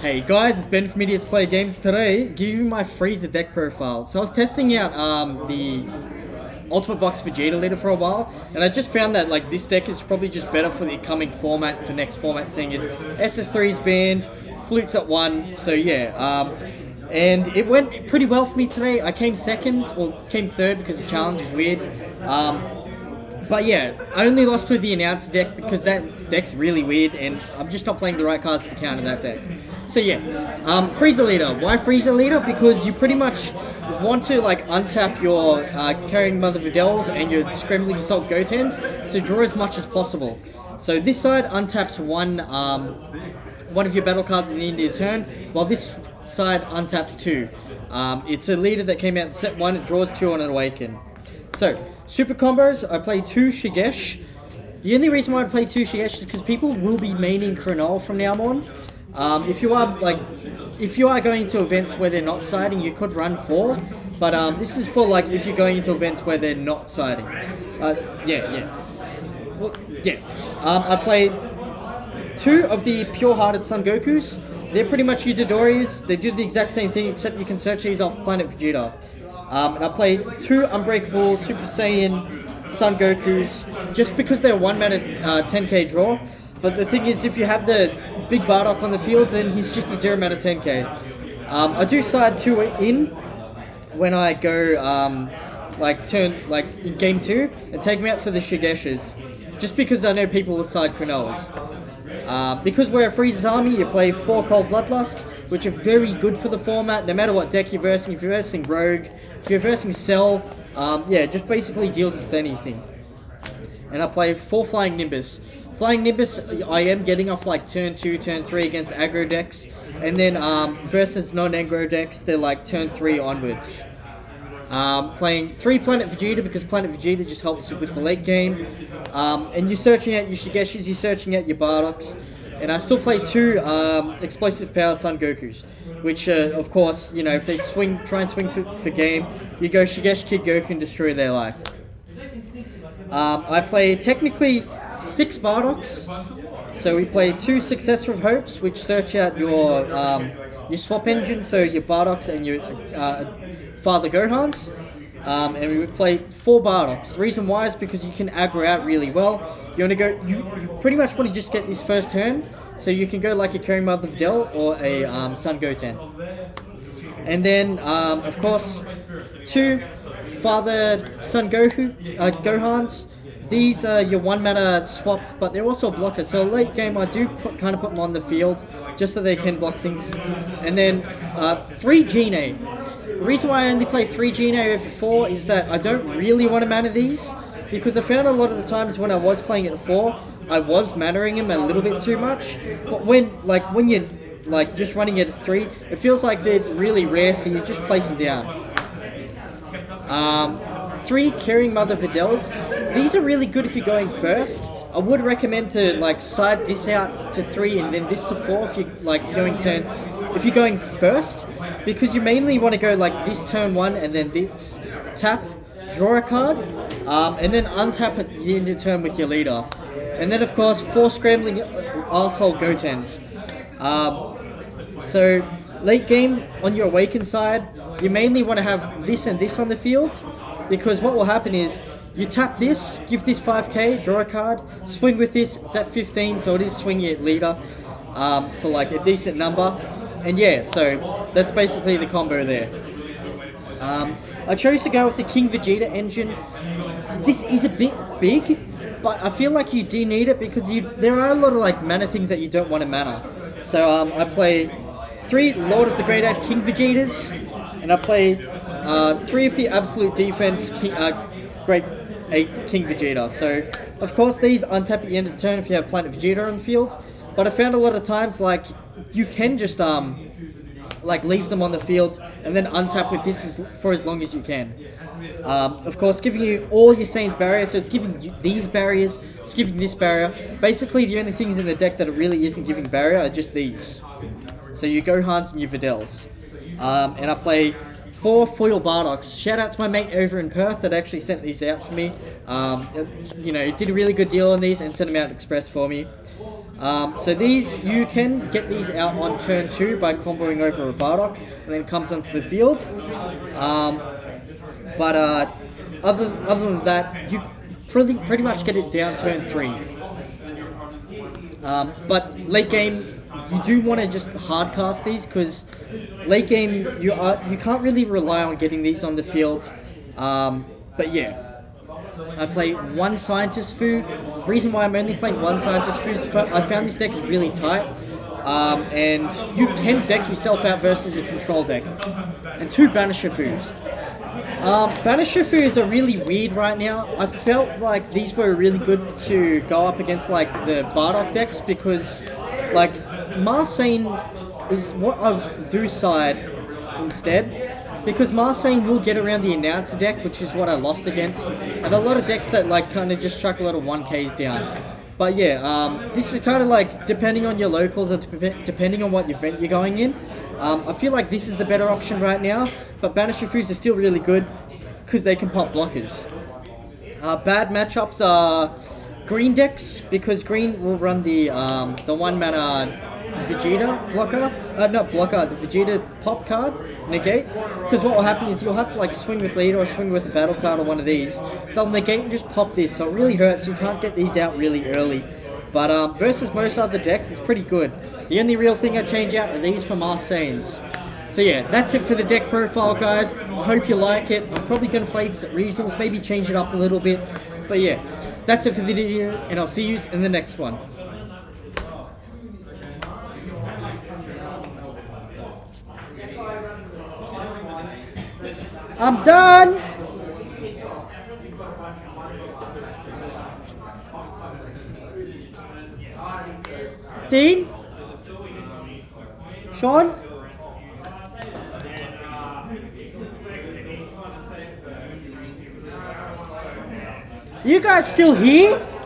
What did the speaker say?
Hey guys, it's Ben from Idiots Play Games today. giving you my Frieza deck profile. So I was testing out um, the Ultimate Box Vegeta leader for a while, and I just found that like this deck is probably just better for the coming format, for next format, seeing as SS3's banned, Fluke's at one, so yeah. Um, and it went pretty well for me today. I came second, or came third because the challenge is weird. Um, but yeah, I only lost to the announcer deck because that deck's really weird and I'm just not playing the right cards to counter that deck. So yeah, um, Frieza Leader. Why Frieza Leader? Because you pretty much want to like untap your uh, Carrying Mother Videls and your Scrambling Assault Gotens to draw as much as possible. So this side untaps one um, one of your battle cards in the end of your turn, while this side untaps two. Um, it's a leader that came out in set one, it draws two on an Awaken. So, super combos, I play two Shigesh. The only reason why I play two Shigesh is because people will be maining Krenol from now on. Um, if you are like, if you are going to events where they're not siding, you could run four. But um, this is for like if you're going into events where they're not siding. Uh, yeah, yeah. Well, yeah. Um, I play two of the pure-hearted Son Gokus. They're pretty much Dodorias. They do the exact same thing, except you can search these off Planet Vegeta. Um, and I played two Unbreakable Super Saiyan Son Gokus just because they're one mana uh, 10k draw. But the thing is, if you have the big Bardock on the field, then he's just a zero out of 10k. Um, I do side two in when I go um, like turn like in game two and take me out for the Shigeshes, just because I know people will side Krenolas. Uh, because we're a Frieza's army, you play four Cold Bloodlust, which are very good for the format, no matter what deck you're versing. If you're versing Rogue, if you're versing Cell, um, yeah, just basically deals with anything. And I play four Flying Nimbus. Flying Nimbus, I am getting off like turn 2, turn 3 against aggro decks. And then um, versus non-aggro decks, they're like turn 3 onwards. Um, playing 3 Planet Vegeta because Planet Vegeta just helps with the late game. Um, and you're searching out your Shigeshis, you're searching out your Bardocks. And I still play two um, Explosive Power Son Gokus, which, uh, of course, you know, if they swing, try and swing for, for game, you go Shigesh Kid Goku and destroy their life. Um, I play technically six Bardocks. So we play two Successor of Hopes, which search out your um, your swap engine, so your Bardocks and your uh, Father Gohans. Um, and we would play four Bardocks. The reason why is because you can aggro out really well. You want to go, you, you pretty much want to just get this first turn, so you can go like a Carrying Mother Videl or a um, Son Goten. And then, um, of course, two Father Son Goku, uh, Gohans. These are your one mana swap, but they're also blockers. So late game, I do put, kind of put them on the field just so they can block things. And then uh, three Gine. The reason why I only play 3 Gine over 4 is that I don't really want to mana these, because I found a lot of the times when I was playing at 4, I was mannering him a little bit too much. But when, like, when you're, like, just running it at 3, it feels like they're really rare, so you just place them down. Um, three Carrying Mother Videls. These are really good if you're going first. I would recommend to, like, side this out to 3 and then this to 4 if you're, like, going turn if you're going first, because you mainly want to go like this turn one and then this tap, draw a card, um, and then untap at the end of turn with your leader. And then of course, four scrambling Assault Gotens. Um, so late game on your awaken side, you mainly want to have this and this on the field, because what will happen is you tap this, give this 5k, draw a card, swing with this, it's at 15, so it is swing your leader um, for like a decent number. And yeah, so that's basically the combo there. Um, I chose to go with the King Vegeta engine. This is a bit big, but I feel like you do need it because you there are a lot of like mana things that you don't want to mana. So um, I play three Lord of the Great Eight King Vegetas, and I play uh, three of the Absolute Defense King, uh, Great Eight King Vegeta. So of course these untap at the end of the turn if you have Planet Vegeta on the field, but I found a lot of times like you can just um like leave them on the field and then untap with this as, for as long as you can. Um, of course, giving you all your Saints barriers, so it's giving you these barriers, it's giving this barrier. Basically, the only things in the deck that it really isn't giving barrier are just these. So you Gohans and your Videls. Um, and I play four foil Bardocks. Shout out to my mate over in Perth that actually sent these out for me. Um, you know, he did a really good deal on these and sent them out express for me. Um, so these, you can get these out on turn two by comboing over a Bardock, and then comes onto the field. Um, but uh, other other than that, you pretty pretty much get it down turn three. Um, but late game, you do want to just hard cast these because late game you are you can't really rely on getting these on the field. Um, but yeah. I play one scientist food. Reason why I'm only playing one scientist food is I found this deck is really tight. Um, and you can deck yourself out versus a control deck. And two Banisher foods. Um, Banisher foods are really weird right now. I felt like these were really good to go up against like the Bardock decks because like Marseille is what I do side instead because Marseille will get around the announcer deck, which is what I lost against, and a lot of decks that like kind of just chuck a lot of 1Ks down. But yeah, um, this is kind of like depending on your locals or depending on what event you're going in. Um, I feel like this is the better option right now, but Banisher Foods are still really good because they can pop blockers. Uh, bad matchups are green decks because green will run the um, the one mana Vegeta blocker, uh, not blocker, the Vegeta pop card, negate. Because what will happen is you'll have to like swing with lead or swing with a battle card or one of these. They'll negate and just pop this, so it really hurts. You can't get these out really early. But um, versus most other decks, it's pretty good. The only real thing I change out are these from Arsanes. So yeah, that's it for the deck profile, guys. I hope you like it. I'm probably going to play this at regionals, maybe change it up a little bit. But yeah, that's it for the video, and I'll see you in the next one. I'm done. Dean? Sean? You guys still here?